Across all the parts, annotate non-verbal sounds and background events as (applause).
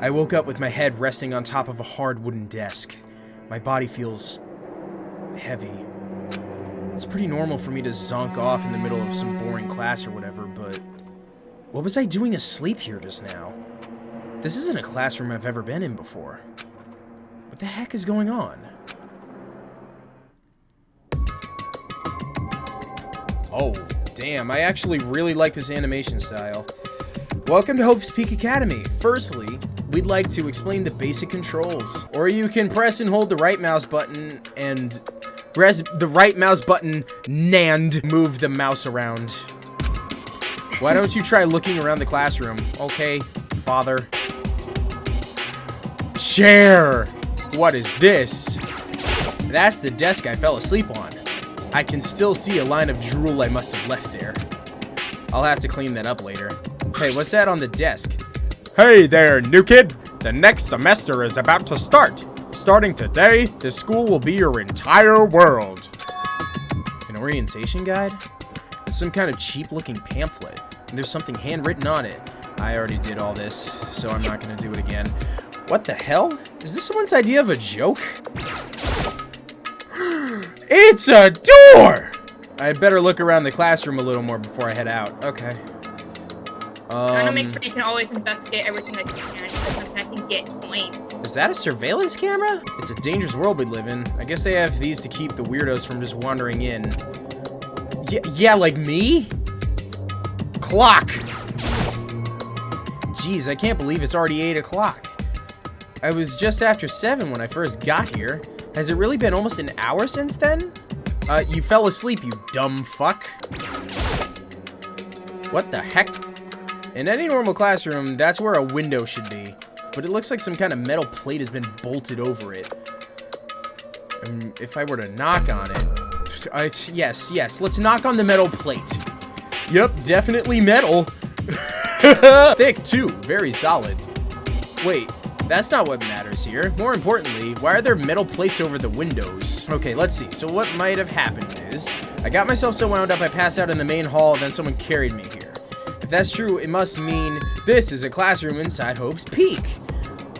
I woke up with my head resting on top of a hard wooden desk. My body feels... heavy. It's pretty normal for me to zonk off in the middle of some boring class or whatever, but... What was I doing asleep here just now? This isn't a classroom I've ever been in before. What the heck is going on? Oh, damn, I actually really like this animation style. Welcome to Hope's Peak Academy. Firstly, we'd like to explain the basic controls. Or you can press and hold the right mouse button and press the right mouse button NAND move the mouse around. Why don't you try looking around the classroom? Okay, father. Chair! What is this? That's the desk I fell asleep on. I can still see a line of drool I must have left there. I'll have to clean that up later. Hey, what's that on the desk? Hey there, new kid! The next semester is about to start. Starting today, this school will be your entire world. An orientation guide? It's some kind of cheap-looking pamphlet. And there's something handwritten on it. I already did all this, so I'm not gonna do it again. What the hell? Is this someone's idea of a joke? (gasps) it's a door! I'd better look around the classroom a little more before I head out. Okay. I want to make Um, sure you can always investigate everything that you can, because I can get coins. is that a surveillance camera? It's a dangerous world we live in. I guess they have these to keep the weirdos from just wandering in. Yeah, yeah, like me? Clock! Jeez, I can't believe it's already 8 o'clock. I was just after 7 when I first got here. Has it really been almost an hour since then? Uh, you fell asleep, you dumb fuck. What the heck? In any normal classroom, that's where a window should be. But it looks like some kind of metal plate has been bolted over it. And if I were to knock on it... I, yes, yes, let's knock on the metal plate. Yep, definitely metal. (laughs) Thick, too. Very solid. Wait, that's not what matters here. More importantly, why are there metal plates over the windows? Okay, let's see. So what might have happened is, I got myself so wound up I passed out in the main hall, then someone carried me here. If that's true, it must mean this is a classroom inside Hope's Peak.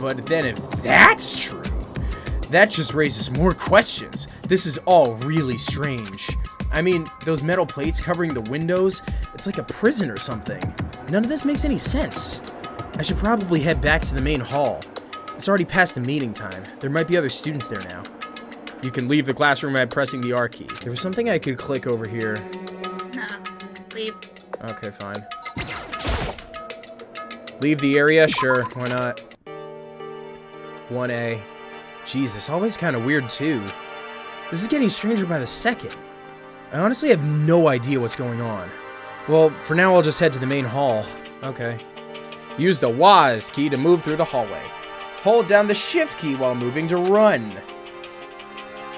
But then if that's true, that just raises more questions. This is all really strange. I mean, those metal plates covering the windows, it's like a prison or something. None of this makes any sense. I should probably head back to the main hall. It's already past the meeting time. There might be other students there now. You can leave the classroom by pressing the R key. There was something I could click over here. Nah, leave. Okay, fine. Leave the area? Sure, why not? 1A. Jeez, this always kind of weird, too. This is getting stranger by the second. I honestly have no idea what's going on. Well, for now I'll just head to the main hall. Okay. Use the WASD key to move through the hallway. Hold down the shift key while moving to run.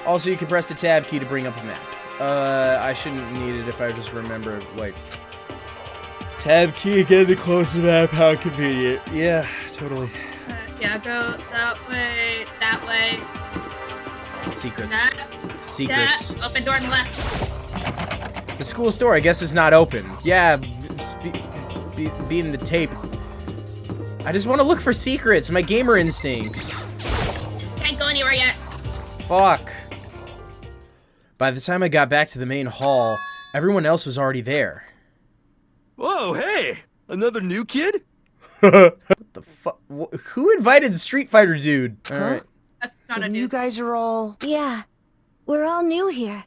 Also, you can press the tab key to bring up a map. Uh, I shouldn't need it if I just remember, like, Tab key, get the closer map, how convenient. Yeah, totally. Uh, yeah, go that way, that way, Secrets. that, Secrets. that. Open door on the left. The school store, I guess, is not open. Yeah, be, be, being the tape. I just want to look for secrets, my gamer instincts. Can't go anywhere yet. Fuck. By the time I got back to the main hall, everyone else was already there. Whoa, hey! Another new kid? What the fuck? Who invited the Street Fighter dude? Alright. That's not a Then dude. you guys are all... Yeah, we're all new here.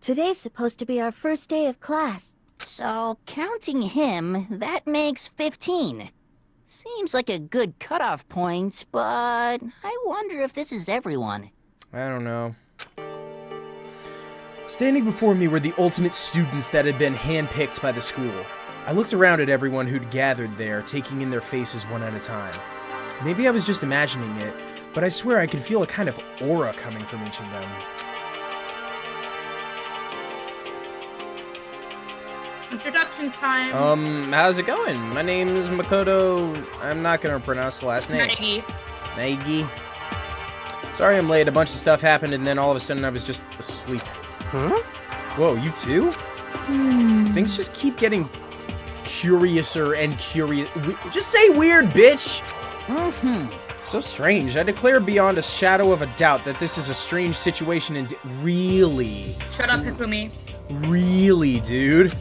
Today's supposed to be our first day of class. So, counting him, that makes 15. Seems like a good cutoff point, but I wonder if this is everyone. I don't know. Standing before me were the ultimate students that had been handpicked by the school. I looked around at everyone who'd gathered there, taking in their faces one at a time. Maybe I was just imagining it, but I swear I could feel a kind of aura coming from each of them. Introductions time. Um, how's it going? My name's Makoto. I'm not gonna pronounce the last name. Maggie. Maggie. Sorry I'm late. A bunch of stuff happened, and then all of a sudden I was just asleep. Huh? Whoa, you too? Hmm. Things just keep getting curiouser and curious. Just say weird, bitch! Mm-hmm. So strange. I declare beyond a shadow of a doubt that this is a strange situation and really, Shut up, Hifumi. really, dude.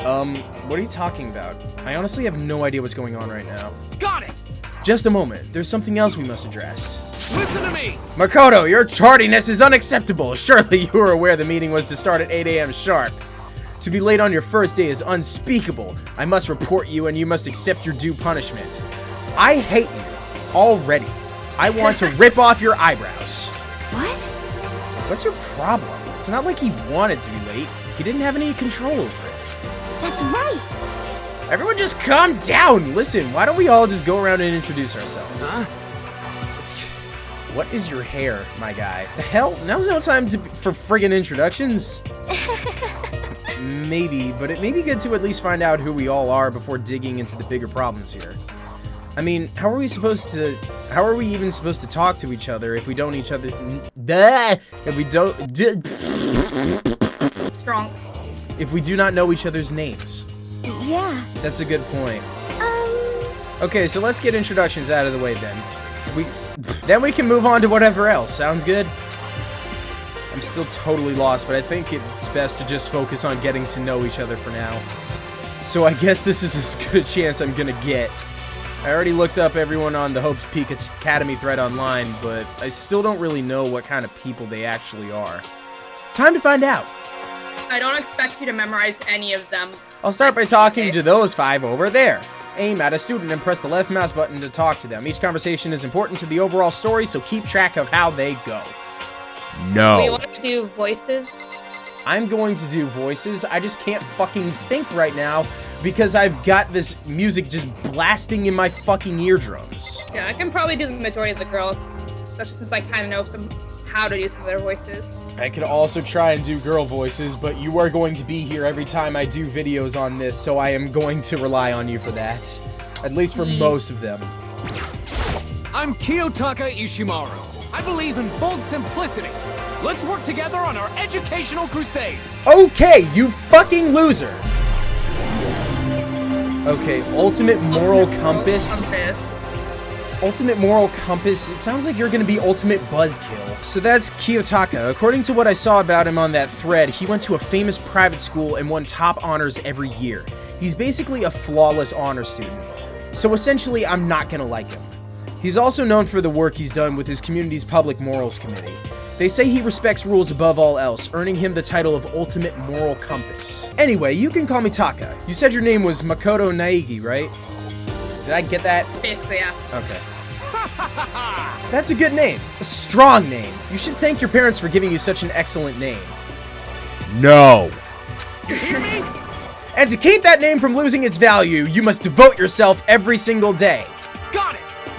Um, what are you talking about? I honestly have no idea what's going on right now. Got it! Just a moment. There's something else we must address. Listen to me! Makoto, your tardiness is unacceptable. Surely you were aware the meeting was to start at 8 a.m. sharp. To be late on your first day is unspeakable. I must report you and you must accept your due punishment. I hate you already. I want to rip off your eyebrows. What? What's your problem? It's not like he wanted to be late. He didn't have any control over it. That's right. Everyone just calm down. Listen, why don't we all just go around and introduce ourselves? It's- What is your hair, my guy? The hell? Now's no time to, for friggin' introductions. (laughs) Maybe, but it may be good to at least find out who we all are before digging into the bigger problems here. I mean, how are we supposed to... How are we even supposed to talk to each other if we don't each other... If we don't... Strong. If we do not know each other's names. Yeah. That's a good point. Um, Okay, so let's get introductions out of the way then. We then we can move on to whatever else. Sounds good? I'm still totally lost, but I think it's best to just focus on getting to know each other for now. So I guess this is as (laughs) good a chance I'm gonna get. I already looked up everyone on the Hopes Peak Academy thread online, but I still don't really know what kind of people they actually are. Time to find out. I don't expect you to memorize any of them. I'll start by talking to those five over there. Aim at a student and press the left mouse button to talk to them. Each conversation is important to the overall story, so keep track of how they go. We No. want to do voices. I'm going to do voices. I just can't fucking think right now because I've got this music just blasting in my fucking eardrums. Yeah, I can probably do the majority of the girls, especially since I kind of know some how to do some of their voices. I could also try and do girl voices, but you are going to be here every time I do videos on this, so I am going to rely on you for that. At least for mm. most of them. I'm Kiyotaka Ishimaru. I believe in bold simplicity. Let's work together on our educational crusade. Okay, you fucking loser! Okay, ultimate moral compass. Compass. Ultimate moral compass. It sounds like you're gonna be ultimate buzzkill. So that's Kiyotaka. According to what I saw about him on that thread, he went to a famous private school and won top honors every year. He's basically a flawless honor student. So essentially, I'm not gonna like him. He's also known for the work he's done with his community's public morals committee. They say he respects rules above all else, earning him the title of Ultimate Moral Compass. Anyway, you can call me Taka. You said your name was Makoto Naegi, right? Did I get that? Basically, yeah. Okay. That's a good name. A strong name. You should thank your parents for giving you such an excellent name. No. You hear me? And to keep that name from losing its value, you must devote yourself every single day.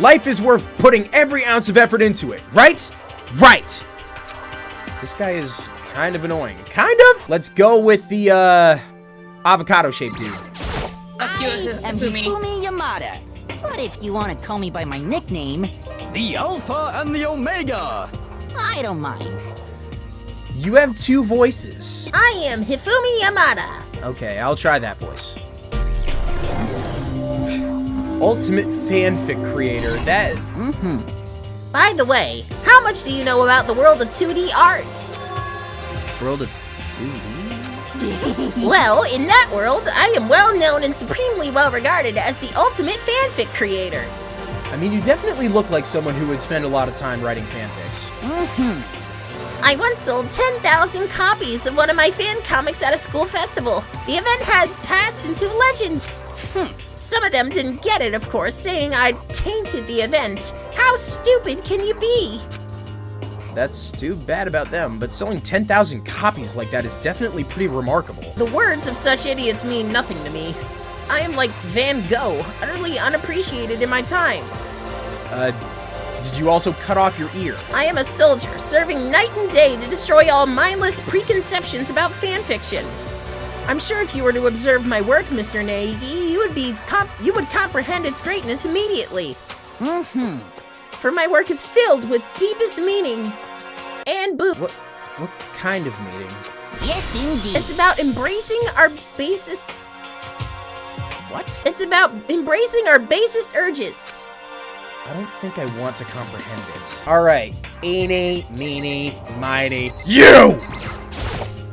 Got it! Life is worth putting every ounce of effort into it, right? Right! This guy is kind of annoying. Kind of? Let's go with the, uh, avocado-shaped dude. I am Hifumi. Hifumi Yamada. But if you want to call me by my nickname, The Alpha and the Omega! I don't mind. You have two voices. I am Hifumi Yamada. Okay, I'll try that voice. Ultimate fanfic creator. That By the way, how much do you know about the world of 2D art? world of 2D. (laughs) Well, in that world, I am well known and supremely well regarded as the ultimate fanfic creator. I mean, you definitely look like someone who would spend a lot of time writing fanfics. Mm hmm I once sold 10,000 copies of one of my fan comics at a school festival. The event had passed into legend. Hmm. Some of them didn't get it, of course, saying I'd tainted the event. How stupid can you be? That's too bad about them, but selling 10,000 copies like that is definitely pretty remarkable. The words of such idiots mean nothing to me. I am like Van Gogh, utterly unappreciated in my time. Uh, did you also cut off your ear? I am a soldier, serving night and day to destroy all mindless preconceptions about fanfiction. I'm sure if you were to observe my work, Mr. Naegi, you would be comp- you would comprehend its greatness immediately. Mm-hmm. For my work is filled with deepest meaning and boot. What, what kind of meaning? Yes, indeed. It's about embracing our basest. What? It's about embracing our basest urges. I don't think I want to comprehend it. All right, eeny, meeny, miny, you!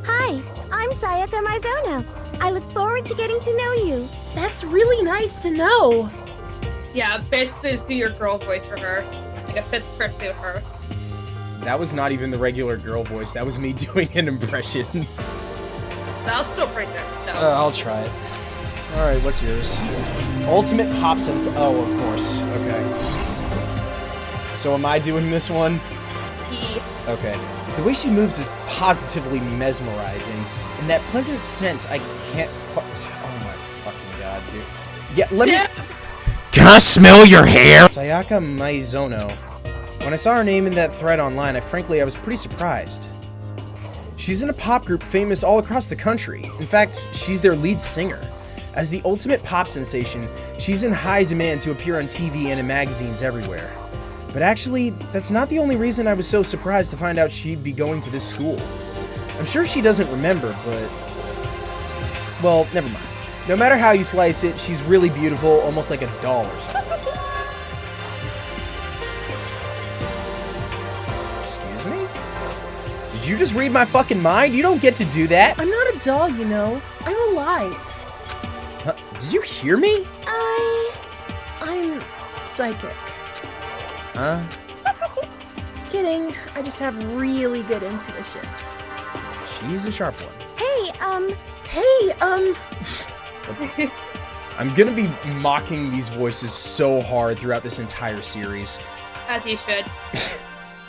Hi, I'm Sayaka Maizono. I look forward to getting to know you. That's really nice to know. Yeah, basically just do your girl voice for her. Like it fits perfectly with her. That was not even the regular girl voice. That was me (laughs) doing an impression. That was still pretty good. though. Uh, I'll try it. All right, what's yours? Ultimate pop sense. Oh, of course. Okay. So am I doing this one? He Okay. The way she moves is positively mesmerizing, and that pleasant scent I can't. Qu- oh my fucking god, dude. Yeah, let me. Can I smell your hair? Sayaka Maizono. When I saw her name in that thread online, I frankly I was pretty surprised. She's in a pop group famous all across the country. In fact, she's their lead singer. As the ultimate pop sensation, she's in high demand to appear on TV and in magazines everywhere. But actually, that's not the only reason I was so surprised to find out she'd be going to this school. I'm sure she doesn't remember, but. Well, never mind. No matter how you slice it, she's really beautiful, almost like a doll or something. Excuse me? Did you just read my fucking mind? You don't get to do that. I'm not a doll, you know. I'm alive. Huh, Did you hear me? I. I'm psychic. Huh? (laughs) Kidding. I just have really good intuition. She's a sharp one. Hey, um, Hey, um, (laughs) I'm gonna be mocking these voices so hard throughout this entire series. as you should. (laughs)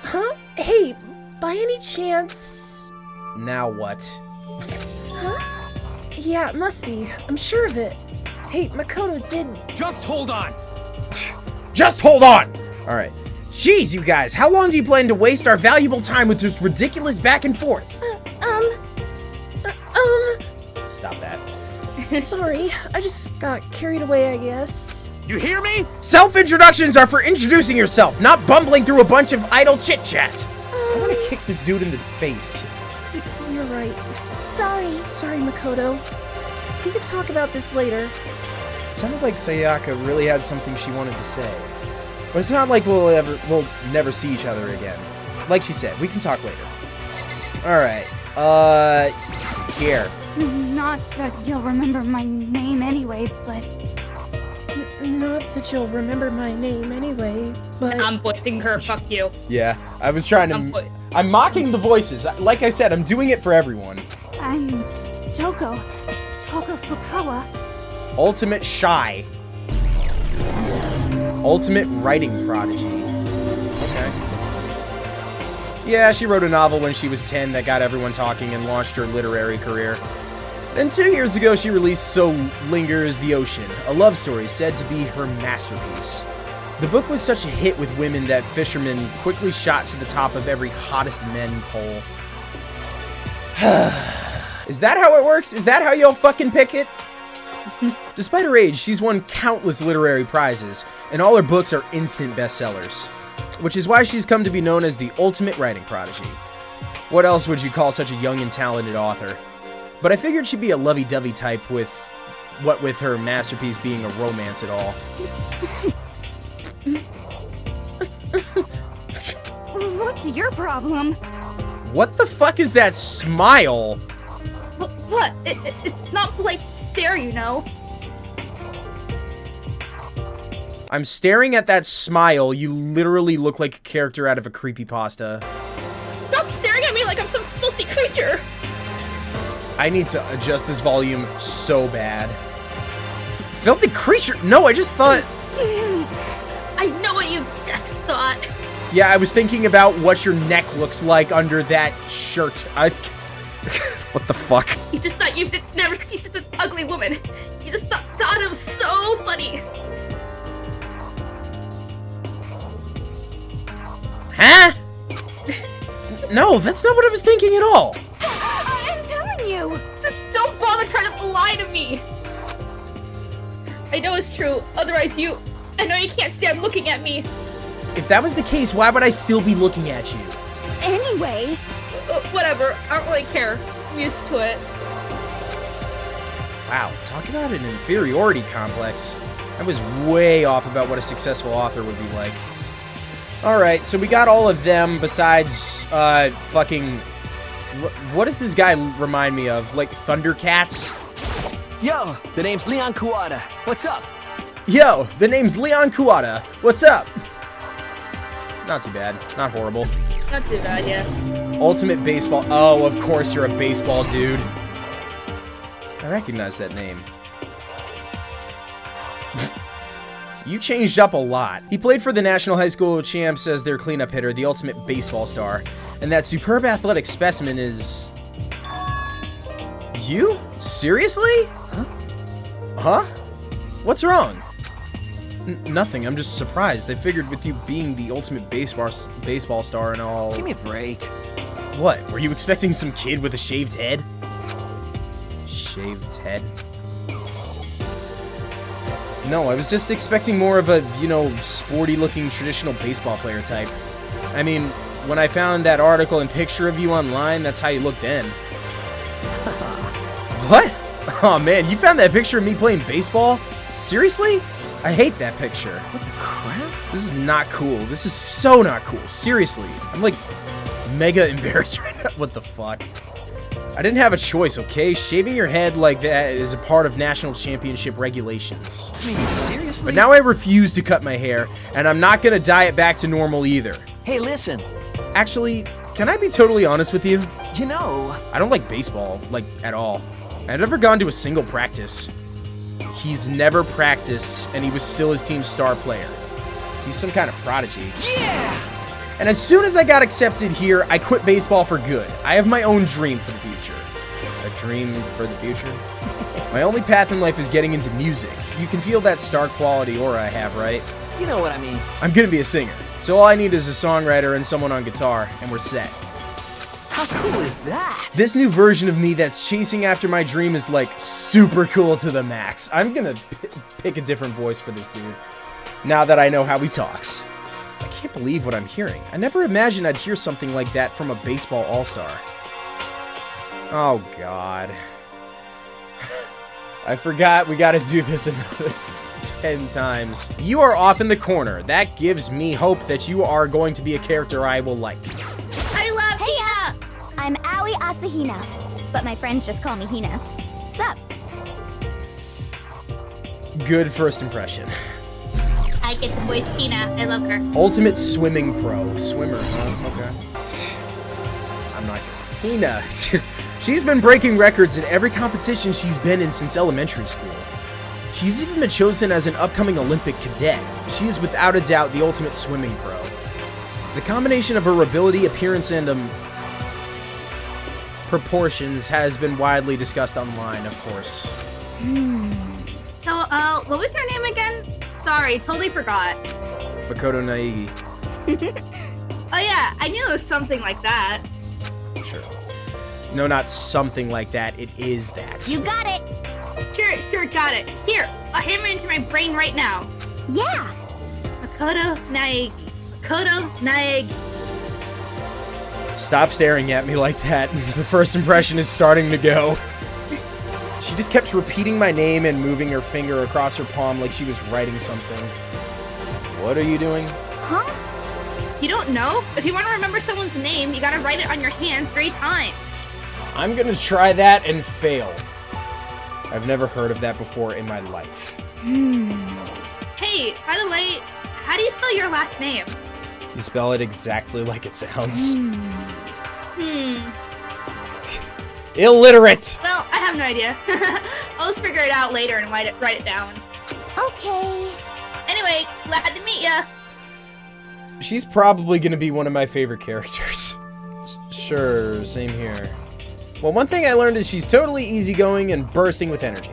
huh? Hey, by any chance? Now what? Huh? Yeah, it must be. I'm sure of it. Hey, Makoto did. Just hold on. (sighs) Just hold on! Alright. Jeez, you guys, how long do you plan to waste our valuable time with this ridiculous back and forth? Um, Um, Stop that. sorry. I just got carried away, I guess. You hear me? Self introductions are for introducing yourself, not bumbling through a bunch of idle chit chat. I want to kick this dude in the face. You're right. sorry. Sorry, Makoto. We could talk about this later. It sounded like Sayaka really had something she wanted to say. But it's not like we'll ever we'll never see each other again. Like she said, we can talk later. Alright. Uh here. (laughs) Not that you'll remember my name anyway, but N- Not that you'll remember my name anyway, but I'm voicing her. Fuck you. (laughs) Yeah. I was trying I'm to I'm mocking the voices. Like I said, I'm doing it for everyone. I'm Toko. Toko Fukawa. Ultimate shy. Ultimate writing prodigy. Yeah, she wrote a novel when she was 10 that got everyone talking and launched her literary career. Then two years ago, she released So Lingers the Ocean, a love story said to be her masterpiece. The book was such a hit with women that fishermen quickly shot to the top of every hottest men poll. (sighs) Is that how it works? Is that how y'all fucking pick it? (laughs) Despite her age, she's won countless literary prizes, and all her books are instant bestsellers. Which is why she's come to be known as the ultimate writing prodigy. What else would you call such a young and talented author? But I figured she'd be a lovey-dovey type with what with her masterpiece being a romance at all. What's your problem? What the fuck is that smile? What? what? It, it, it's not like stare, you know. I'm staring at that smile. You literally look like a character out of a creepypasta. Stop staring at me like I'm some filthy creature. I need to adjust this volume so bad. Filthy creature? No, I just thought. I know what you just thought. Yeah, I was thinking about what your neck looks like under that shirt. I... (laughs) what the fuck? You just thought you'd never see such an ugly woman. You just thought, thought it was so funny. Huh? no, that's not what I was thinking at all. I'm telling you. Just don't bother trying to lie to me. I know it's true. Otherwise, you. I know you can't stand looking at me. If that was the case, why would I still be looking at you? Anyway, Uh, whatever. I don't really care. I'm used to it. Wow, talk about an inferiority complex. I was way off about what a successful author would be like. Alright, so we got all of them besides, uh, fucking... What does this guy remind me of? Like, Thundercats? Yo, the name's Leon Kuwata. What's up? Yo, the name's Leon Kuwata. What's up? Not too bad. Not horrible. Not too bad, yeah. Ultimate Baseball. Oh, of course you're a baseball dude. I recognize that name. You changed up a lot. He played for the National High School Champs as their cleanup hitter, the ultimate baseball star. And that superb athletic specimen is... You? Seriously? Huh? Huh? What's wrong? N- nothing. I'm just surprised. I figured with you being the ultimate baseball baseball star and all. Give me a break. What? Were you expecting some kid with a shaved head? Shaved head? No, I was just expecting more of a, you know, sporty looking traditional baseball player type. I mean, when I found that article and picture of you online, that's how you looked then. (laughs) what? Oh man, you found that picture of me playing baseball? Seriously? I hate that picture. What the crap? This is not cool. This is so not cool. Seriously. I'm like mega (laughs) embarrassed right now. What the fuck? I didn't have a choice, okay? Shaving your head like that is a part of national championship regulations. I mean, seriously? But now I refuse to cut my hair, and I'm not gonna dye it back to normal either. Hey, listen. Actually, can I be totally honest with you? You know, I don't like baseball, like, at all. I've never gone to a single practice. He's never practiced, and he was still his team's star player. He's some kind of prodigy. yeah. And as soon as I got accepted here, I quit baseball for good. I have my own dream for the future. A dream for the future? (laughs) my only path in life is getting into music. You can feel that star quality aura I have, right? You know what I mean. I'm gonna be a singer. So all I need is a songwriter and someone on guitar, and we're set. How cool is that? This new version of me that's chasing after my dream is like super cool to the max. I'm gonna pick a different voice for this dude now that I know how he talks. I can't believe what I'm hearing. I never imagined I'd hear something like that from a baseball all-star. Oh god. (laughs) I forgot we gotta do this another (laughs) 10 times. You are off in the corner. That gives me hope that you are going to be a character I will like. I love Hey, uh, I'm Aoi Asahina, but my friends just call me Hina. Sup? Good first impression. (laughs) I get the voice Tina. I love her. Ultimate swimming pro. Swimmer, huh? Okay. I'm not. Hina. (laughs) she's been breaking records in every competition she's been in since elementary school. She's even been chosen as an upcoming Olympic cadet. She is without a doubt the ultimate swimming pro. The combination of her ability, appearance, and um, proportions has been widely discussed online, of course. So, uh, what was your name again? Sorry, totally forgot. Makoto Naegi. (laughs) Oh yeah, I knew it was something like that. Sure. No, not something like that. It is that. You got it! Sure, sure, got it. Here, I'll hammer it into my brain right now. Yeah! Makoto Naegi. Makoto Naegi. Stop staring at me like that. (laughs) The first impression is starting to go. She just kept repeating my name and moving her finger across her palm like she was writing something. What are you doing? Huh? You don't know? If you want to remember someone's name, you gotta write it on your hand three times. I'm gonna try that and fail. I've never heard of that before in my life. Hmm. Hey, by the way, how do you spell your last name? You spell it exactly like it sounds. Hmm. (laughs) Illiterate! Well, I have no idea. (laughs) I'll just figure it out later and write it write it down. Okay. Anyway, glad to meet ya. She's probably gonna be one of my favorite characters. (laughs) Sure, same here. Well, one thing I learned is she's totally easygoing and bursting with energy.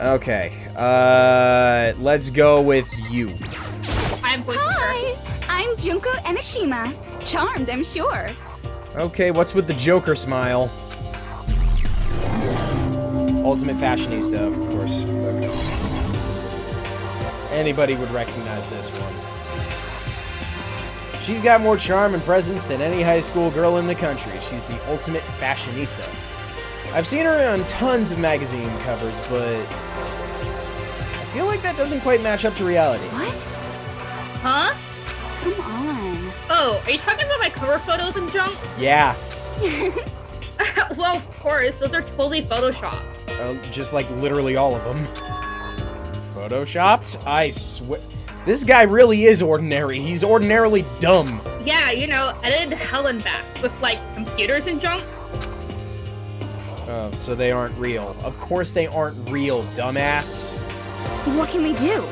Okay, uh, let's go with you. I'm voicing her. Hi! I'm Junko Enoshima. Charmed, I'm sure. Okay, what's with the Joker smile? Ultimate fashionista, of course. Anybody would recognize this one. She's got more charm and presence than any high school girl in the country. She's the ultimate fashionista. I've seen her on tons of magazine covers, but I feel like that doesn't quite match up to reality. What? Huh? Come on. Oh, are you talking about my cover photos and junk? Yeah. (laughs) well, of course, those are totally photoshopped. Uh, just like literally all of them. Photoshopped? I swear. This guy really is ordinary. He's ordinarily dumb. Yeah, you know, edited hell and back with like computers and junk. Oh, so they aren't real. Of course they aren't real, dumbass. What can we do?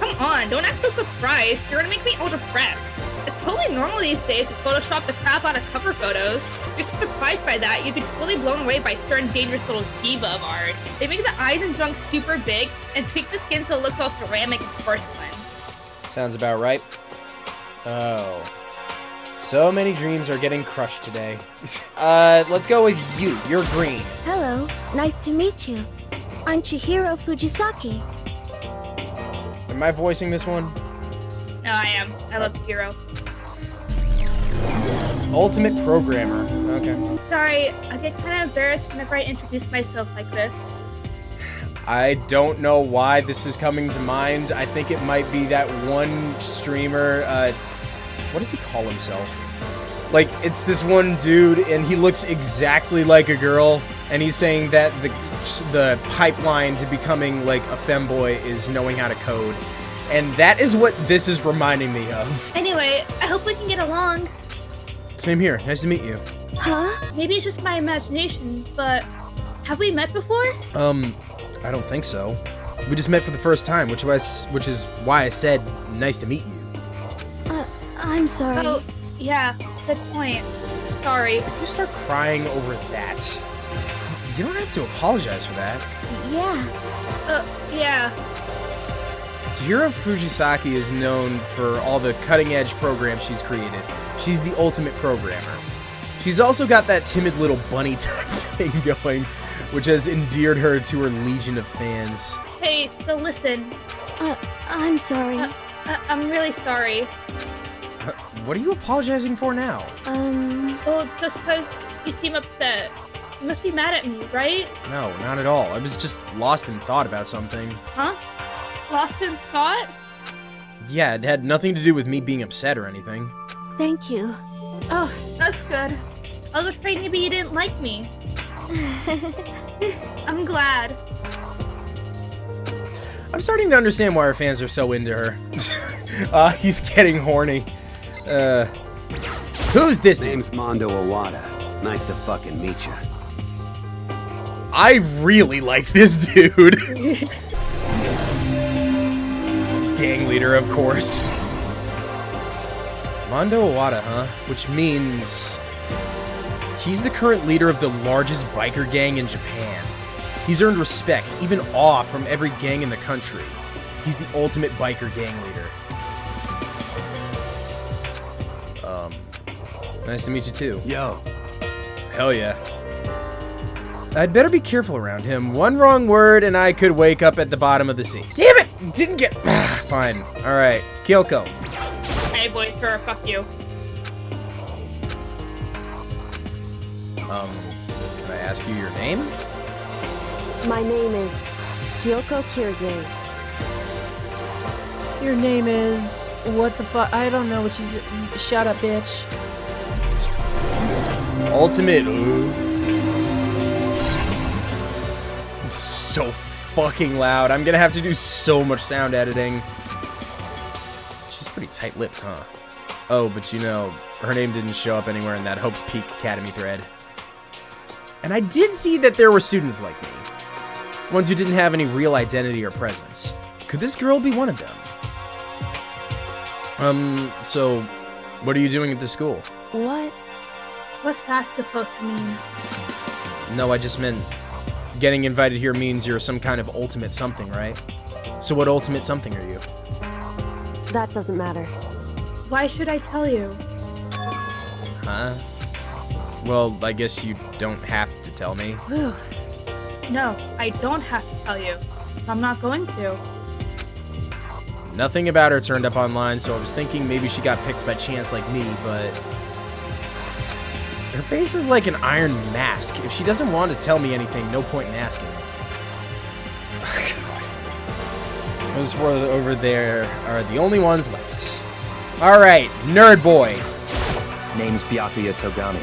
Come on, don't act so surprised. You're gonna make me all depressed. It's totally normal these days to Photoshop the crap out of cover photos. If you're so surprised by that, you'd be totally blown away by certain dangerous little diva of ours. They make the eyes and junk super big and tweak the skin so it looks all ceramic and porcelain. Sounds about right. Oh. So many dreams are getting crushed today. (laughs) uh, let's go with you. You're green. Hello. Nice to meet you. I'm Chihiro Fujisaki. Am I voicing this one? No, I am. I love Hero. Ultimate Programmer. Okay. Sorry, I get kind of embarrassed whenever I introduce myself like this. I don't know why this is coming to mind. I think it might be that one streamer. Uh, what does he call himself? Like, it's this one dude, and he looks exactly like a girl, and he's saying that the the pipeline to becoming like a femboy is knowing how to code, and that is what this is reminding me of. Anyway, I hope we can get along. Same here. Nice to meet you. Huh? Maybe it's just my imagination, but have we met before? Um, I don't think so. We just met for the first time, which was which is why I said nice to meet you. Uh, I'm sorry. Oh, yeah, good point. Sorry. If you start crying over that, you don't have to apologize for that. Yeah. Uh, yeah. Chihiro Fujisaki is known for all the cutting edge programs she's created. She's the ultimate programmer. She's also got that timid little bunny (laughs) type thing going, which has endeared her to her legion of fans. Hey, so listen. Uh, I'm sorry. Uh, I- I'm really sorry. Uh, What are you apologizing for now? Um, well, just because you seem upset. You must be mad at me, right? No, not at all. I was just lost in thought about something. Huh? Lost in thought? Yeah, it had nothing to do with me being upset or anything. thank you. Oh, that's good. I was afraid maybe you didn't like me. (laughs) I'm glad. I'm starting to understand why her fans are so into her. uh, (laughs) he's getting horny. Uh, who's this dude? Name's Mondo Owada. Nice to fucking meet you. I really like this dude. (laughs) Gang leader, of course. Mondo Owada, huh? Which means he's the current leader of the largest biker gang in Japan. He's earned respect, even awe from every gang in the country. He's the ultimate biker gang leader. Um, nice to meet you too. Yo, Hell yeah. I'd better be careful around him. One wrong word and I could wake up at the bottom of the sea. Damn it! Didn't get. Fine. Alright. Kyoko. Hey, boys, her, fuck you. Um, can I ask you your name? My name is Kyoko Kirige. Your name is what the fuck? I don't know what you. s- Shut up, bitch. Ultimate. Ooh. So fucking loud. I'm gonna have to do so much sound editing. Pretty tight lips, huh? Oh, but you know, her name didn't show up anywhere in that Hope's Peak Academy thread. And I did see that there were students like me. Ones who didn't have any real identity or presence. Could this girl be one of them? Um, so, what are you doing at the school? What? What's that supposed to mean? No, I just meant getting invited here means you're some kind of ultimate something, right? So what ultimate something are you? That doesn't matter. Why should I tell you? Huh? Well, I guess you don't have to tell me. Whew. No, I don't have to tell you, so I'm not going to. Nothing about her turned up online, so I was thinking maybe she got picked by chance like me, but... Her face is like an iron mask. If she doesn't want to tell me anything, no point in asking. Those four over there are the only ones left. All right, nerd boy. Name's Byakuya Togami.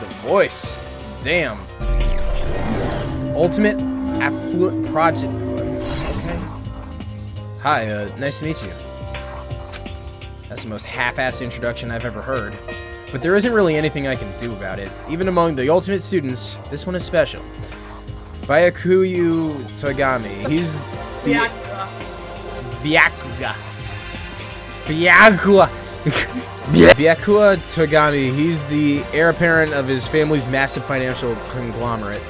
The voice. Damn. Ultimate Affluent Progeny. Okay. Hi, uh, nice to meet you. That's the most half-assed introduction I've ever heard. But there isn't really anything I can do about it. Even among the ultimate students, this one is special. Byakuyu Togami. He's the... Byakuga. Byakuga. (laughs) Byakuya Togami, he's the heir apparent of his family's massive financial conglomerate.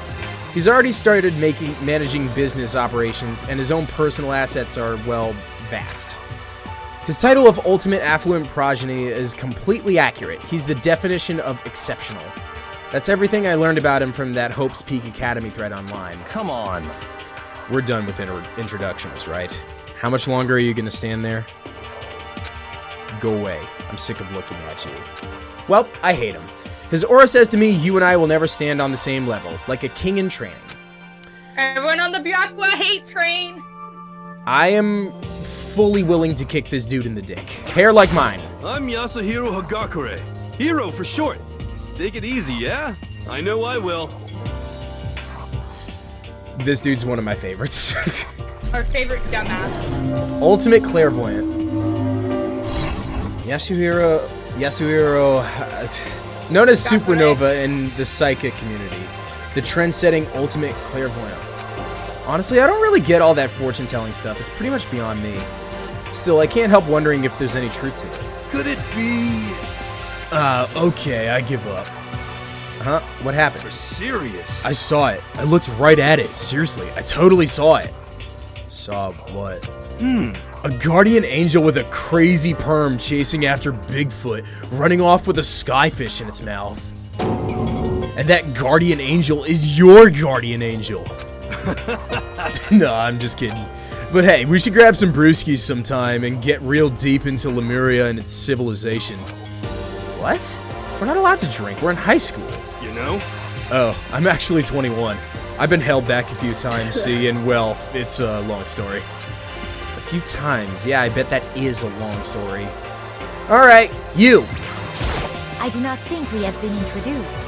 He's already started making managing business operations, and his own personal assets are, well, vast. His title of Ultimate Affluent Progeny is completely accurate. He's the definition of exceptional. That's everything I learned about him from that Hope's Peak Academy thread online. Come on. We're done with inter introductions, right? How much longer are you gonna stand there? Go away. I'm sick of looking at you. Well, I hate him. His aura says to me, you and I will never stand on the same level, like a king in training. Everyone on the Byakuya hate train. I am fully willing to kick this dude in the dick. Hair like mine. I'm Yasuhiro Hagakure. Hiro for short. Take it easy, yeah? I know I will. This dude's one of my favorites. (laughs) Our favorite dumbass. Ultimate Clairvoyant. Yasuhiro... Yasuhiro... Uh, known as Supernova in the psychic community. The trend-setting Ultimate Clairvoyant. Honestly, I don't really get all that fortune-telling stuff. It's pretty much beyond me. Still, I can't help wondering if there's any truth to it. Could it be... Uh, okay, I give up. Huh? What happened? You're serious? I saw it. I looked right at it. Seriously, I totally saw it. Saw what? Hmm. A guardian angel with a crazy perm chasing after Bigfoot, running off with a skyfish in its mouth. And that guardian angel is your guardian angel. (laughs) no, I'm just kidding. But hey, we should grab some brewskis sometime and get real deep into Lemuria and its civilization. What? We're not allowed to drink. We're in high school. You know? Oh, I'm actually 21. I've been held back a few times, see, and well, it's a long story. A few times, yeah, I bet that is a long story. Alright, you! I do not think we have been introduced.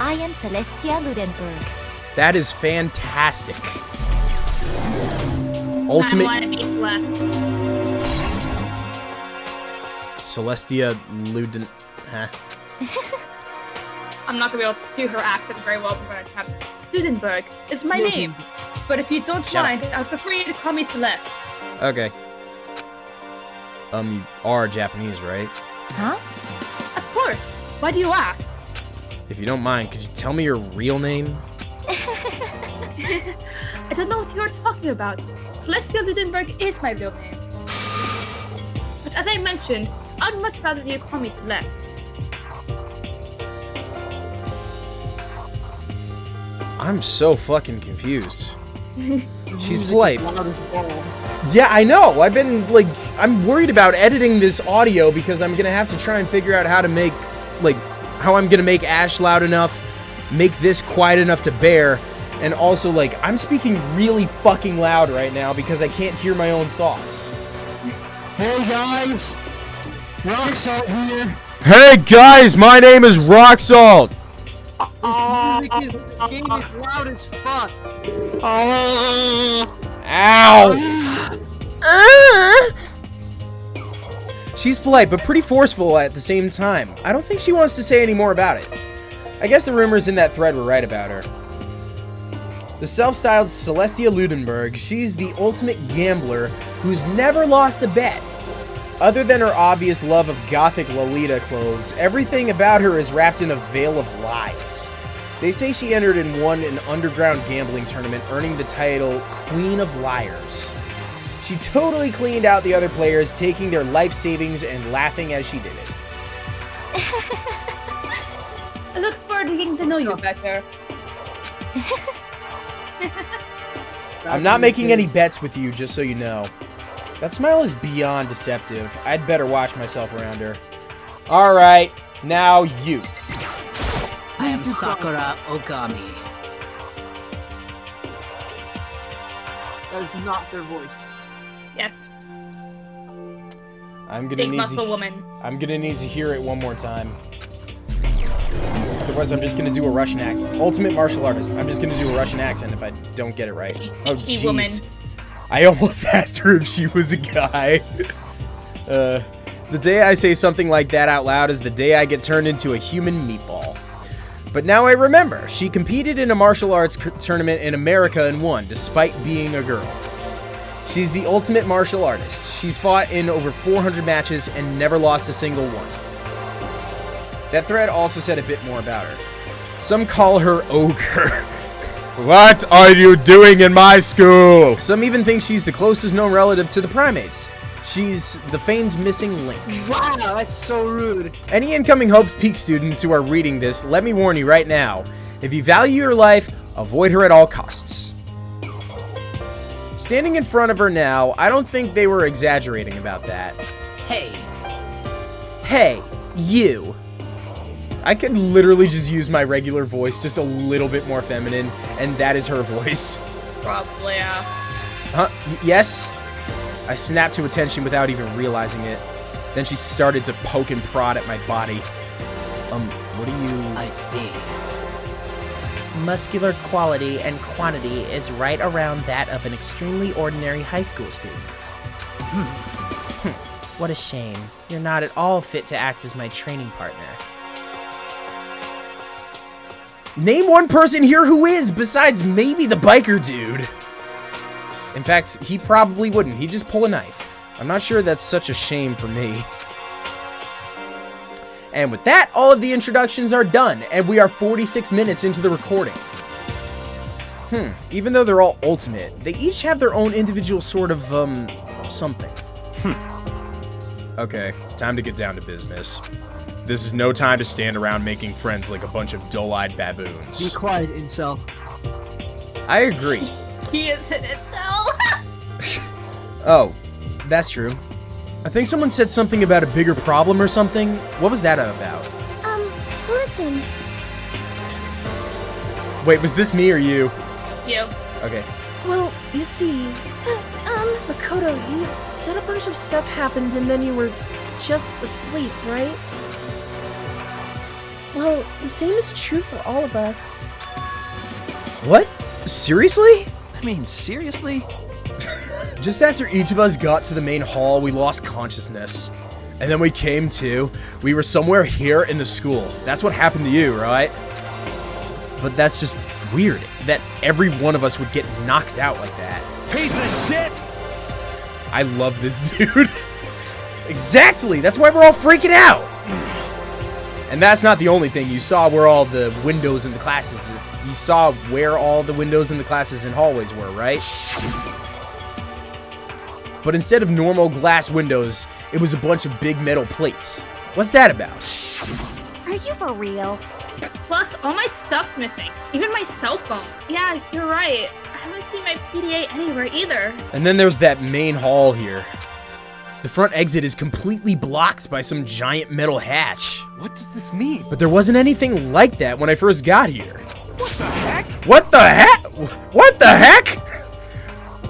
I am Celestia Ludenberg. That is fantastic. I Ultimate Celestia Luden... Huh? I'm not gonna be able to do her accent very well, but I'm gonna attempt. Ludenberg is my name. But if you don't Shut mind, I'd prefer you to call me Celeste. Okay. Um, you are Japanese, right? Huh? Of course. Why do you ask? If you don't mind, could you tell me your real name? (laughs) I don't know what you're talking about. Celestia Ludenberg is my real name. But as I mentioned, I'd much rather you call me Celeste. I'm so fucking confused. (laughs) She's polite. Yeah, I know. I've been like, I'm worried about editing this audio because I'm gonna have to try and figure out how to make, like, how I'm gonna make Ash loud enough, make this quiet enough to bear, and also like, I'm speaking really fucking loud right now because I can't hear my own thoughts. Hey guys, Rock Salt here. Hey guys, my name is Rock Salt. This music is this game is loud as fuck. Ow! She's polite, but pretty forceful at the same time. I don't think she wants to say any more about it. I guess the rumors in that thread were right about her. The self-styled Celestia Ludenberg, she's the ultimate gambler who's never lost a bet. Other than her obvious love of gothic Lolita clothes, everything about her is wrapped in a veil of lies. They say she entered and won an underground gambling tournament, earning the title Queen of Liars. She totally cleaned out the other players, taking their life savings and laughing as she did it. I (laughs) look forward to getting to know you better. I'm not making any bets with you, just so you know. That smile is beyond deceptive. I'd better watch myself around her. Alright, now you. I am Sakura Ogami. That is not their voice. Yes. I'm gonna Big need muscle to, woman. I'm gonna need to hear it one more time. Otherwise, I'm just gonna do a Russian accent. Ultimate martial artist. I'm just gonna do a Russian accent if I don't get it right. Oh, jeez. I almost (laughs) asked her if she was a guy. uh, the day I say something like that out loud is the day I get turned into a human meatball. But now I remember, she competed in a martial arts tournament in America and won, despite being a girl. She's the ultimate martial artist. She's fought in over 400 matches and never lost a single one. That thread also said a bit more about her. Some call her ogre. (laughs) What are you doing in my school? Some even think she's the closest known relative to the primates. She's the famed missing link. Wow, that's so rude. Any incoming Hope's Peak students who are reading this, let me warn you right now. If you value your life, avoid her at all costs. Standing in front of her now, I don't think they were exaggerating about that. Hey, Hey, you. I could literally just use my regular voice, just a little bit more feminine, and that is her (laughs) voice. Probably, yeah. Huh? Y- yes? I snapped to attention without even realizing it. Then she started to poke and prod at my body. Um, what do you... I see. Muscular quality and quantity is right around that of an extremely ordinary high school student. Hmm. Hmm. What a shame. You're not at all fit to act as my training partner. Name one person here who is, besides maybe the biker dude. In fact, he probably wouldn't. He'd just pull a knife. I'm not sure that's such a shame for me. And with that, all of the introductions are done, and we are 46 minutes into the recording. Hmm, even though they're all ultimate, they each have their own individual sort of, um, something. Hmm. Okay, time to get down to business. This is no time to stand around making friends like a bunch of dull-eyed baboons. Be baboons. quiet, incel. I agree. He is in it though. Oh, that's true. I think someone said something about a bigger problem or something. What was that about? Um, listen. Wait, was this me or you? you. Uh, Okay. Well, you see, Um, Makoto, you said a bunch of stuff happened and then you were just asleep, right? Well, the same is true for all of us. What? Seriously? I mean, seriously? (laughs) Just after each of us got to the main hall, we lost consciousness. And then we came to. We were somewhere here in the school. That's what happened to you, right? But that's just weird that every one of us would get knocked out like that. Piece of shit! I love this (laughs) dude. exactly! That's why we're all freaking out! And that's not the only thing. You saw where all the windows in the classes. You saw where all the windows in the classes and hallways were, right? But instead of normal glass windows, it was a bunch of big metal plates. What's that about? are you for real? Plus, all my stuff's missing. Even my cell phone. Yeah, you're right. I haven't seen my PDA anywhere either. And then there's that main hall here. The front exit is completely blocked by some giant metal hatch. What does this mean? But there wasn't anything like that when I first got here. What the heck? What the heck? What the heck?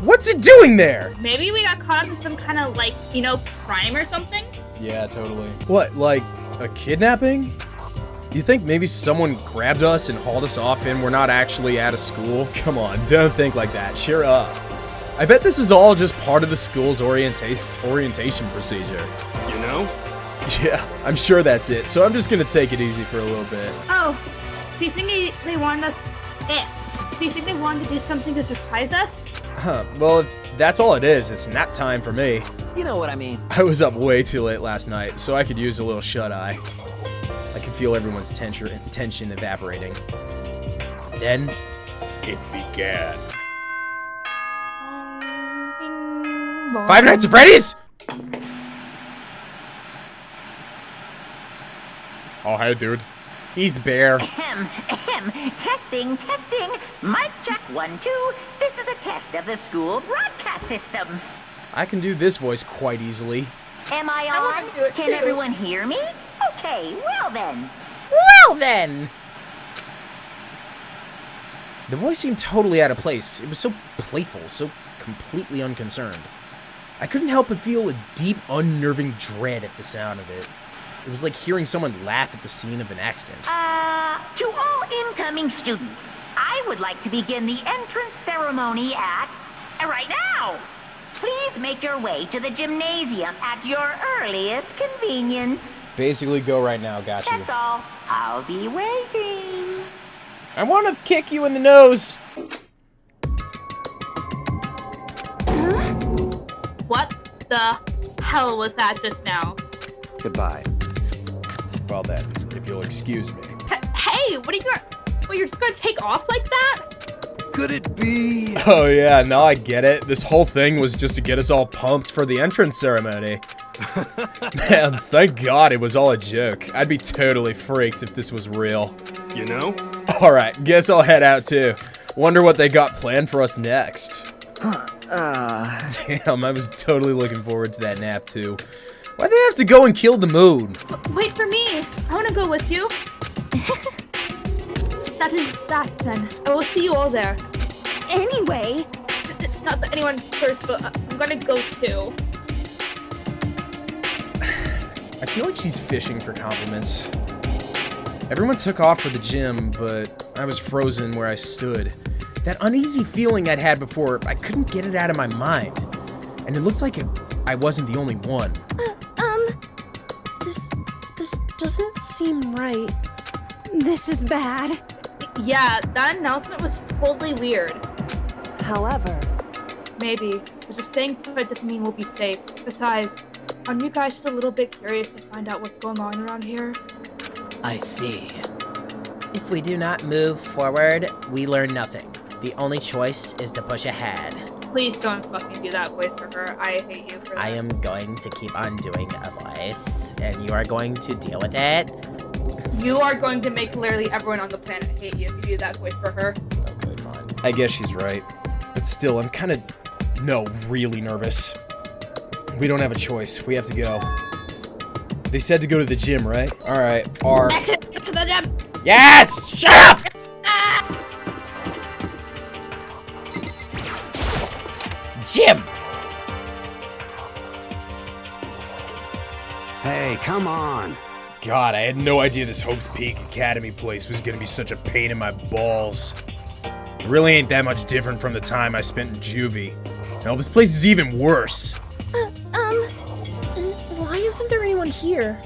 What's it doing there? Maybe we got caught up in some kind of like, you know, crime or something? Yeah, totally. What, like a kidnapping? You think maybe someone grabbed us and hauled us off and we're not actually at a school? Come on, don't think like that. Cheer up. I bet this is all just part of the school's orientation orientation procedure. You know? Yeah, I'm sure that's it. So I'm just gonna take it easy for a little bit. Oh, so you think they, they wanted us... Eh. So you think they wanted to do something to surprise us? Huh, well, if that's all it is, it's nap time for me. You know what I mean. I was up way too late last night, so I could use a little shut-eye. I can feel everyone's tension, tension evaporating. Then, it began. Five Nights at Freddy's? Oh, hey, dude. He's Bear. Ahem, ahem. Testing, testing. Mic check one, two. This is a test of the school broadcast system. I can do this voice quite easily. Am I I on? do it Can too. everyone hear me? Okay, well then. Well then! The voice seemed totally out of place. It was so playful, so completely unconcerned. I couldn't help but feel a deep, unnerving dread at the sound of it. It was like hearing someone laugh at the scene of an accident. Uh, to all incoming students, I would like to begin the entrance ceremony at... right now! Please make your way to the gymnasium at your earliest convenience. Basically, go right now, got you. That's all. I'll be waiting. I want to kick you in the nose! What the hell was that just now? Goodbye. Well then, if you'll excuse me. H- hey, what are you going Well, you're just gonna take off like that? Could it be? Oh yeah, now I get it. This whole thing was just to get us all pumped for the entrance ceremony. (laughs) Man, thank God it was all a joke. I'd be totally freaked if this was real. You know? Alright, guess I'll head out too. Wonder what they got planned for us next. Uh, (laughs) Damn, I was totally looking forward to that nap too. Why'd they have to go and kill the moon? Wait for me. I wanna go with you. (laughs) that is that then. I will see you all there. Anyway, D- d- Not that anyone first, but uh, I'm gonna go too. (sighs) I feel like she's fishing for compliments. Everyone took off for the gym, but I was frozen where I stood. That uneasy feeling I'd had before, I couldn't get it out of my mind. And it looked like it, I wasn't the only one. Um, this this doesn't seem right. this is bad. Yeah, that announcement was totally weird. However, Maybe, but just staying put doesn't mean we'll be safe. Besides, aren't you guys just a little bit curious to find out what's going on around here? I see. If we do not move forward, we learn nothing. The only choice is to push ahead. Please don't fucking do that voice for her. I hate you for that. I am going to keep on doing a voice, and you are going to deal with it. You are going to make literally everyone on the planet hate you if you do that voice for her. Okay, fine. I guess she's right. But still, I'm kind of, no, really nervous. We don't have a choice. We have to go. They said to go to the gym, right? Alright, R. Back to, to the gym! Yes! Shut up! Ah! Gym! Hey, come on. God, I had no idea this Hope's Peak Academy place was gonna be such a pain in my balls. It really ain't that much different from the time I spent in juvie. Hell, this place is even worse. Uh, um, why isn't there anyone here?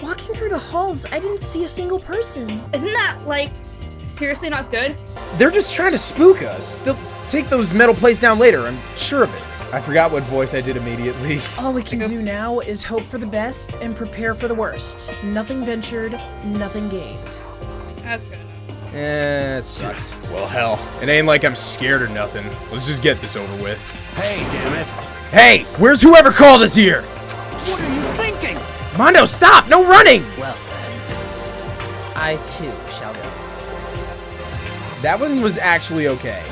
Walking through the halls, I didn't see a single person. Isn't that, like, seriously not good? They're just trying to spook us. They'll take those metal plates down later, I'm sure of it. I forgot what voice I did immediately. (laughs) All we can do (laughs) now is hope for the best and prepare for the worst. Nothing ventured, nothing gained. That's good enough. Eh, it sucked. (sighs) Well, hell, it ain't like I'm scared or nothing. Let's just get this over with. Hey, damn it. Hey, where's whoever called us here? What are you thinking? Mondo, stop! No running! Well then, I too shall go. That one was actually okay.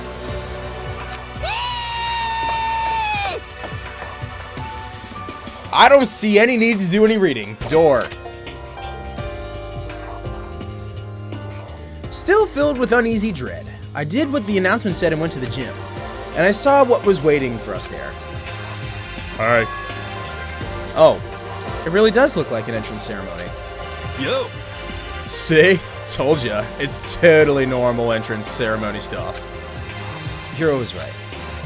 I don't see any need to do any reading. Door. Still filled with uneasy dread, I did what the announcement said and went to the gym. And I saw what was waiting for us there. Hi. Oh, it really does look like an entrance ceremony. Yo, See? Told ya. It's totally normal entrance ceremony stuff. Hiro was right.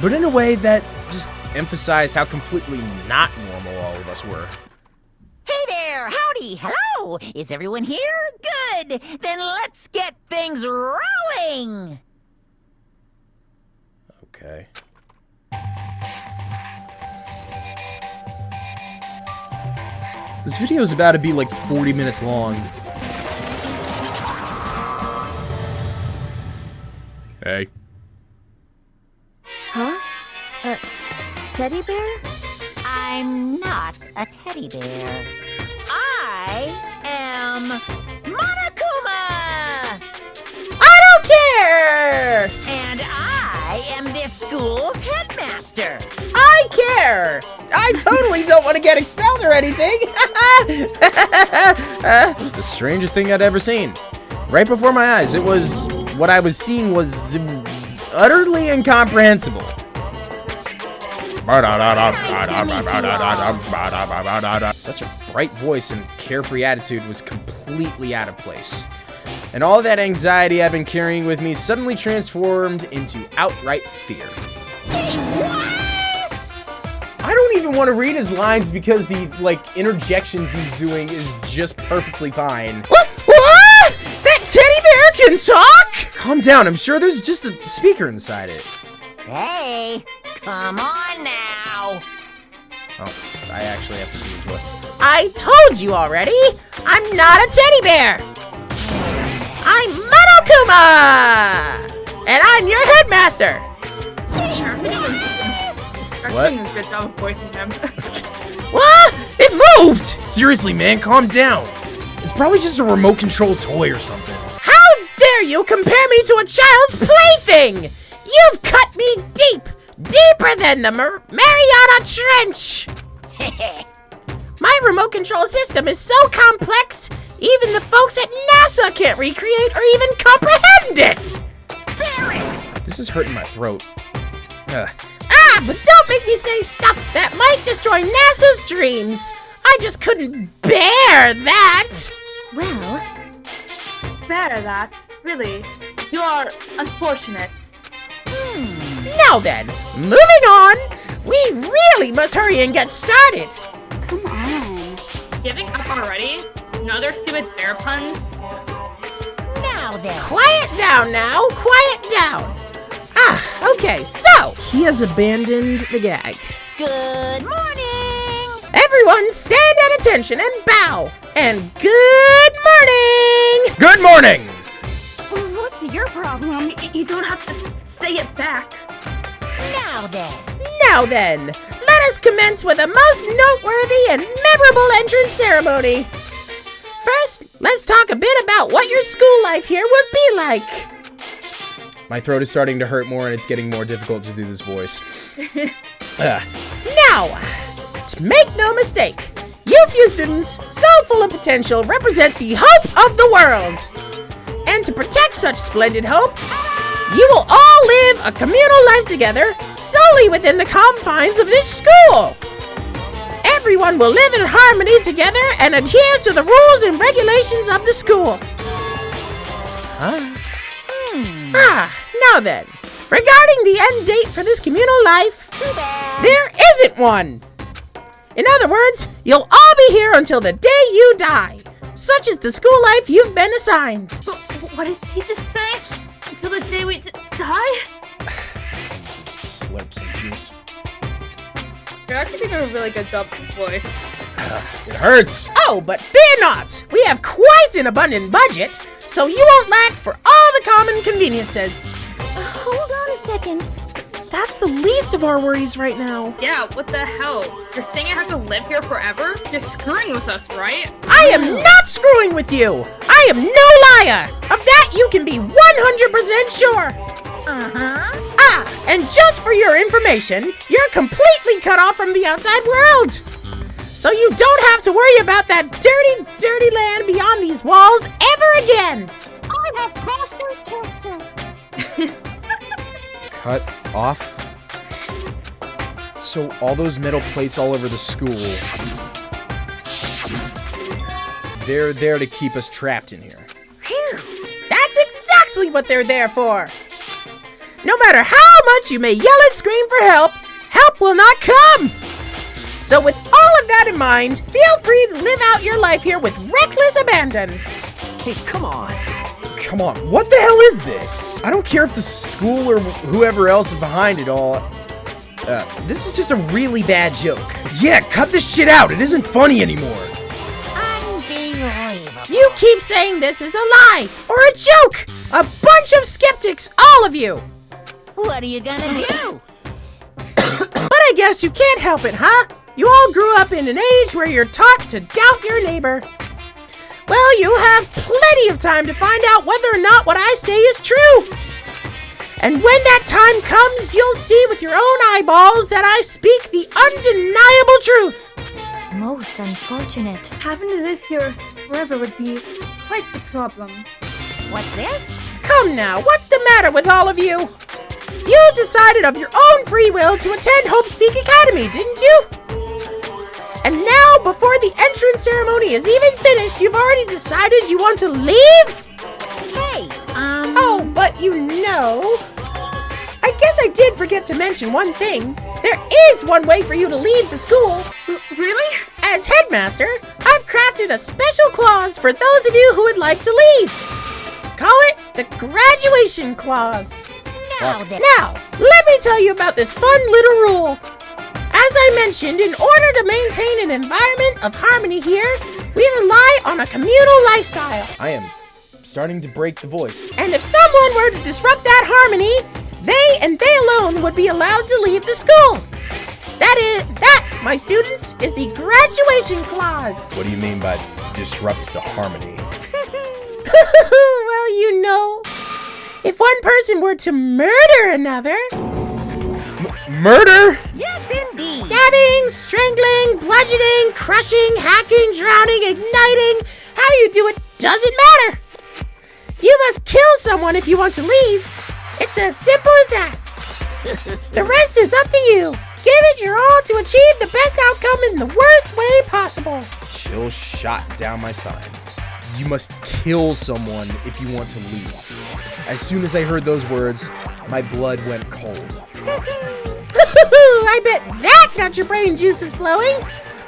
But in a way that just emphasized how completely not normal all of us were. Hey there! Howdy! Hello! Is everyone here? Good! Then let's get things rolling! Okay. This video is about to be like 40 minutes long. Hey. Huh? A teddy bear? I'm not a teddy bear. I am Monokuma! I don't care! And I am this school's headmaster. I care! I totally don't want to get expelled or anything! (laughs) It was the strangest thing I'd ever seen. Right before my eyes, it was... What I was seeing was utterly incomprehensible. Such a bright voice and carefree attitude was completely out of place. And all that anxiety I've been carrying with me suddenly transformed into outright fear. I don't even want to read his lines because the, like, interjections he's doing is just perfectly fine. What? What? That teddy bear can talk? Calm down, I'm sure there's just a speaker inside it. Hey, come on now. Oh, I actually have to do his what? I told you already. I'm not a teddy bear. I'm Monokuma! And I'm your headmaster. What? Doing a good job of voicing him. (laughs) What? It moved! Seriously, man, calm down. It's probably just a remote control toy or something. How dare you compare me to a child's plaything? You've cut me deep, deeper than the Mar- Mariana Trench. (laughs) My remote control system is so complex, even the folks at NASA can't recreate or even comprehend it. This is hurting my throat. Ugh. Ah, but don't make me say stuff that might destroy NASA's dreams. I just couldn't bear that. Well, Bear that, really. You are unfortunate. Now then, moving on. We really must hurry and get started. come on. Giving up already? Another stupid bear puns? Now then. Quiet down now, quiet down. Ah, okay, so he has abandoned the gag. Good morning. Everyone stand at attention and bow. And good morning! Good morning! What's your problem? You don't have to say it back. Now then. Now then, let us commence with a most noteworthy and memorable entrance ceremony. First, let's talk a bit about what your school life here would be like. My throat is starting to hurt more and it's getting more difficult to do this voice. Ugh. (laughs) Ah. Now, to make no mistake, you few students, so full of potential, represent the hope of the world. And to protect such splendid hope, you will all live a communal life together solely within the confines of this school. Everyone will live in harmony together and adhere to the rules and regulations of the school. Huh? Ah, now then, regarding the end date for this communal life, there isn't one. In other words, you'll all be here until the day you die. Such is the school life you've been assigned. But what did he just say? Until the day we d- die? Slurp some juice. You're actually doing a really good job with voice. It hurts! Oh, but fear not! We have quite an abundant budget, so you won't lack for all the common conveniences. Hold on a second. That's the least of our worries right now. Yeah, what the hell? You're saying I have to live here forever? You're screwing with us, right? I am not screwing with you! I am no liar! Of that you can be 100% sure! Uh-huh. Ah, and just for your information, you're completely cut off from the outside world! So you don't have to worry about that dirty, dirty land beyond these walls ever again! I have prostate cancer. Cut off? So all those metal plates all over the school, they're there to keep us trapped in here. Phew, That's exactly what they're there for! No matter how much you may yell and scream for help, help will not come! So with all of that in mind, feel free to live out your life here with reckless abandon. Hey, come on. Come on, what the hell is this? I don't care if the school or whoever else is behind it all. Uh, this is just a really bad joke. Yeah, cut this shit out. It isn't funny anymore. Unbelievable. You keep saying this is a lie or a joke! A bunch of skeptics, all of you! What are you gonna do? (coughs) But I guess you can't help it, huh? You all grew up in an age where you're taught to doubt your neighbor. Well, you have plenty of time to find out whether or not what I say is true. And when that time comes, you'll see with your own eyeballs that I speak the undeniable truth. Most unfortunate. Having to live here forever would be quite the problem. What's this? Come now, what's the matter with all of you? You decided of your own free will to attend Hope's Peak Academy, didn't you? And now, before the entrance ceremony is even finished, you've already decided you want to leave? Hey, um... Oh, but you know... I guess I did forget to mention one thing. There is one way for you to leave the school. Really? As headmaster, I've crafted a special clause for those of you who would like to leave. Call it the graduation clause. Now. Now, let me tell you about this fun little rule. As I mentioned, in order to maintain an environment of harmony here, we rely on a communal lifestyle. I am starting to break the voice. And if someone were to disrupt that harmony, they and they alone would be allowed to leave the school. That is, that, my students, is the graduation clause. What do you mean by disrupt the harmony? (laughs) well, you know, if one person were to murder another, Murder? Yes, indeed. stabbing, strangling, bludgeoning, crushing, hacking, drowning, igniting, how you do it doesn't matter. You must kill someone if you want to leave. It's as simple as that. The rest is up to you. Give it your all to achieve the best outcome in the worst way possible. Chill shot down my spine. You must kill someone if you want to leave. As soon as I heard those words, my blood went cold. (laughs) I bet that got your brain juices flowing.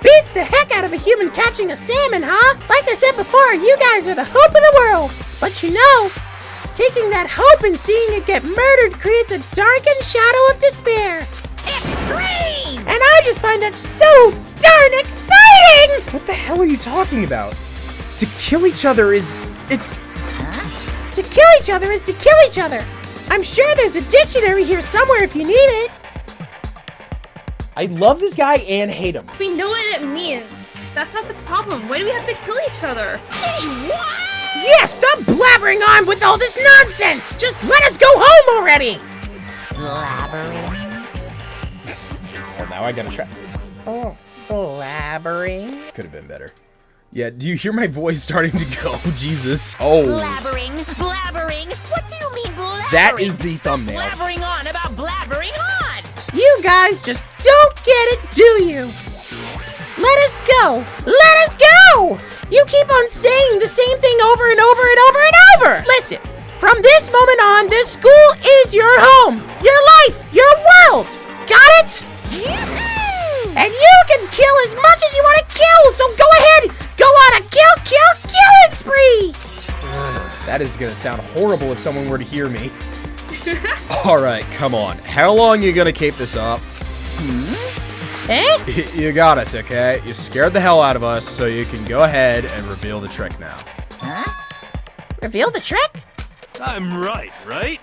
Beats the heck out of a human catching a salmon, huh? Like I said before, you guys are the hope of the world. But you know, taking that hope and seeing it get murdered creates a darkened shadow of despair. Extreme! And I just find that so darn exciting! What the hell are you talking about? To kill each other is. It's. To kill each other is to kill each other. I'm sure there's a dictionary here somewhere if you need it. I love this guy and hate him. We know what it means. That's not the problem. Why do we have to kill each other? Say what? Yeah, stop blabbering on with all this nonsense! Just let us go home already! Blabbering. Oh, now I gotta try. Oh, blabbering? Could have been better. Yeah, do you hear my voice starting to go? (laughs) Jesus. Oh. Blabbering, blabbering. What do you mean blabbering? That is the thumbnail. Blabbering on about blabbering on. You guys just don't get it, do you? Let us go! Let us go! You keep on saying the same thing over and over and over and over! Listen, from this moment on, this school is your home, your life, your world! Got it? And you can kill as much as you want to kill, so go ahead, go on a kill, kill, killing spree! That is gonna sound horrible if someone were to hear me. (laughs) Alright, come on. How long you gonna keep this up? Eh? (laughs) You got us, okay? You scared the hell out of us, so you can go ahead and reveal the trick now. Huh? Reveal the trick? I'm right, right?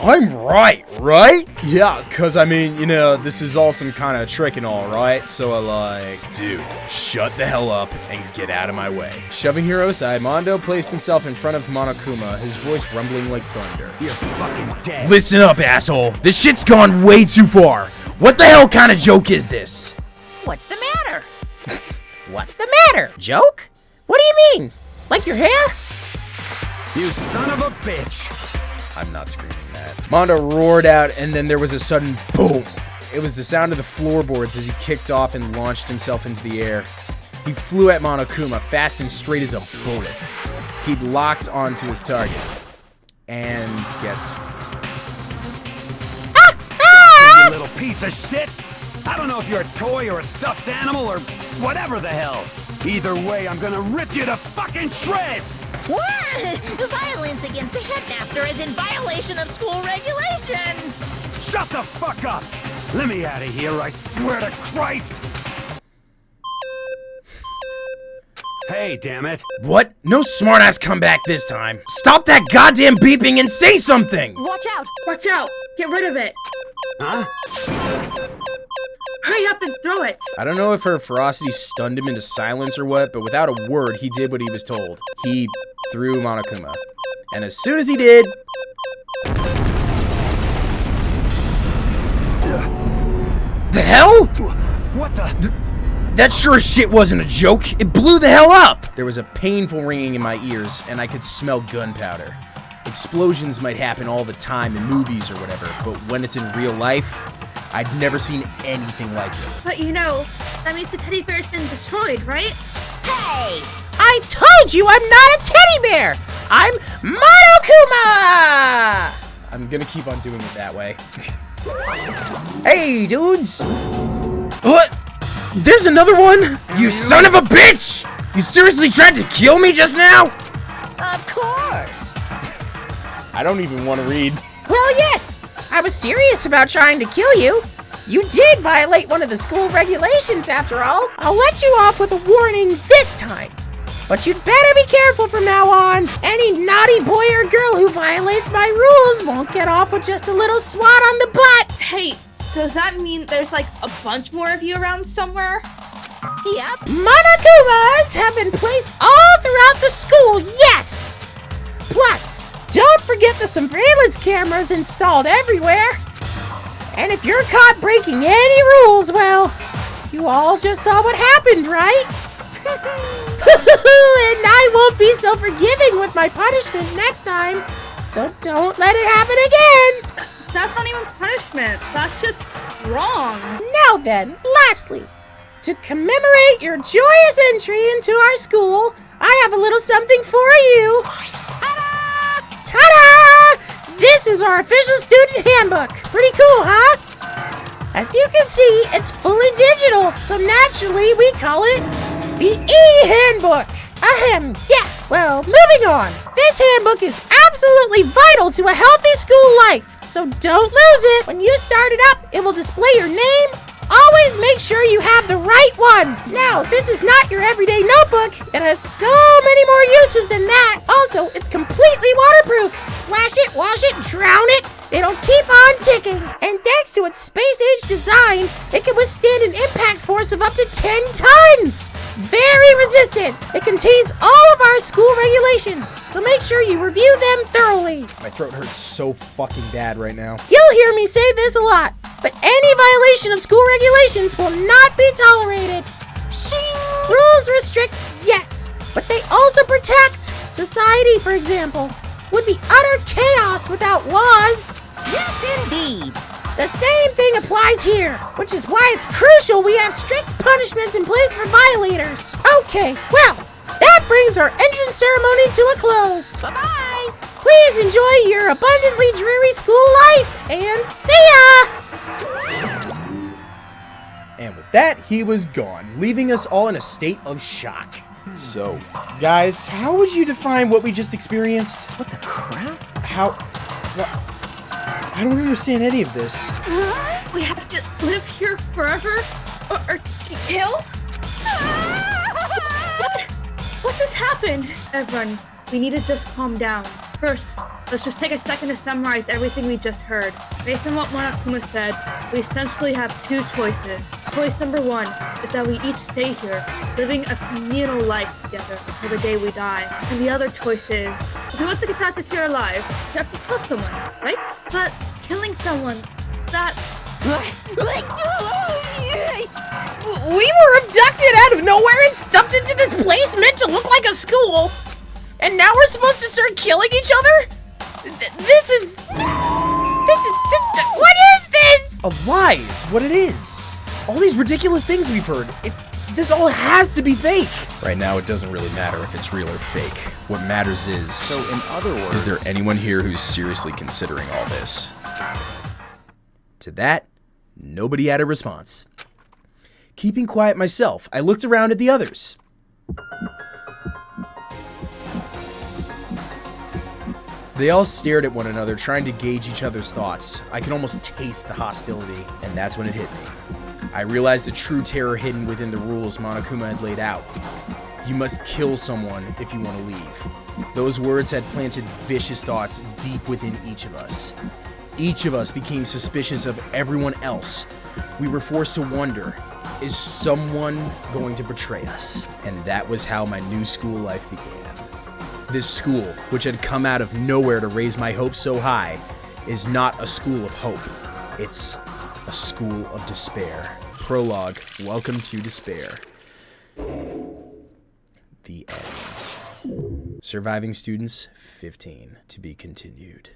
I'm right, right? Yeah, cause I mean, you know, this is all some kind of trick and all, right? So I like, dude, shut the hell up and get out of my way. Shoving Hiro aside, Mondo placed himself in front of Monokuma, his voice rumbling like thunder. You're fucking dead. Listen up, asshole. This shit's gone way too far. What the hell kind of joke is this? What's the matter? (laughs) What's the matter? Joke? What do you mean? Like your hair? You son of a bitch. I'm not screaming that. Mondo roared out, and then there was a sudden boom. It was the sound of the floorboards as he kicked off and launched himself into the air. He flew at Monokuma, fast and straight as a bullet. He'd locked onto his target. And gets You ah! Ah! little piece of shit. I don't know if you're a toy or a stuffed animal or whatever the hell. Either way, I'm gonna rip you to fucking shreds. What? (laughs) Violence against the headmaster is in violation of school regulations. Shut the fuck up. Let me out of here, I swear to Christ. Hey, damn it. What? No smartass comeback this time. Stop that goddamn beeping and say something! Watch out! Watch out! Get rid of it! Huh? Hurry up and throw it! I don't know if her ferocity stunned him into silence or what, but without a word, he did what he was told. He threw Monokuma. And as soon as he did, the hell? What the? That sure as shit wasn't a joke. It blew the hell up. There was a painful ringing in my ears, and I could smell gunpowder. Explosions might happen all the time in movies or whatever, but when it's in real life, I'd never seen anything like it. But you know, that means the teddy bear's been destroyed, right? Hey! I told you I'm not a teddy bear! I'm Monokuma! I'm gonna keep on doing it that way. (laughs) Hey, dudes! What? There's another one? You son of a bitch! You seriously tried to kill me just now? Of course. I don't even want to read. Well, yes! I was serious about trying to kill you. You did violate one of the school regulations, after all. I'll let you off with a warning this time. But you'd better be careful from now on. Any naughty boy or girl who violates my rules won't get off with just a little swat on the butt. Hey, so does that mean there's like a bunch more of you around somewhere? Yep. Monokumas have been placed all throughout the school, yes! Plus, don't forget the surveillance cameras installed everywhere. And if you're caught breaking any rules, well, you all just saw what happened, right? (laughs) and I won't be so forgiving with my punishment next time. So don't let it happen again. That's not even punishment. That's just wrong. Now then, lastly, to commemorate your joyous entry into our school, I have a little something for you. Ta-da! This is our official student handbook. Pretty cool, huh? As you can see, it's fully digital, so naturally we call it the e-handbook. Ahem, yeah. Well, moving on. This handbook is absolutely vital to a healthy school life, so don't lose it. When you start it up, it will display your name. Always make sure you have the right one. Now, this is not your everyday notebook. It has so many more uses than that. Also, it's completely waterproof. Splash it, wash it, drown it. It'll keep on ticking. And thanks to its space-age design, it can withstand an impact force of up to 10 tons. Very resistant. It contains all of our school regulations, so make sure you review them thoroughly. My throat hurts so fucking bad right now. You'll hear me say this a lot, but any violation of school regulations will not be tolerated. Shing! Rules restrict, yes, but they also protect. Society, for example, would be utter chaos without laws. Yes, indeed. The same thing applies here, which is why it's crucial we have strict punishments in place for violators. Okay, well, that brings our entrance ceremony to a close. Bye-bye. Please enjoy your abundantly dreary school life, and see ya! And with that, he was gone, leaving us all in a state of shock. So, guys, how would you define what we just experienced? What the crap? How... What? I don't understand any of this. We have to live here forever? Or, or kill? Ah! What? What just happened? Everyone, we need to just calm down. First, let's just take a second to summarize everything we just heard. Based on what Monokuma said, we essentially have two choices. Choice number one is that we each stay here, living a communal life together until the day we die. And the other choice is, if you want to get of here alive, you have to kill someone, right? But killing someone, that's... (laughs) We were abducted out of nowhere and stuffed into this place meant to look like a school. And now we're supposed to start killing each other? Th- this is... This is... This... What is this? A lie! It's what it is. All these ridiculous things we've heard. It, this all has to be fake. Right now, it doesn't really matter if it's real or fake. What matters is. So, in other words, is there anyone here who's seriously considering all this? To that, nobody had a response. Keeping quiet myself, I looked around at the others. They all stared at one another, trying to gauge each other's thoughts. I could almost taste the hostility, and that's when it hit me. I realized the true terror hidden within the rules Monokuma had laid out. You must kill someone if you want to leave. Those words had planted vicious thoughts deep within each of us. Each of us became suspicious of everyone else. We were forced to wonder, is someone going to betray us? And that was how my new school life began. This school, which had come out of nowhere to raise my hopes so high, is not a school of hope. It's a school of despair. Prologue Welcome to Despair. The end. Surviving students, 15. To be continued.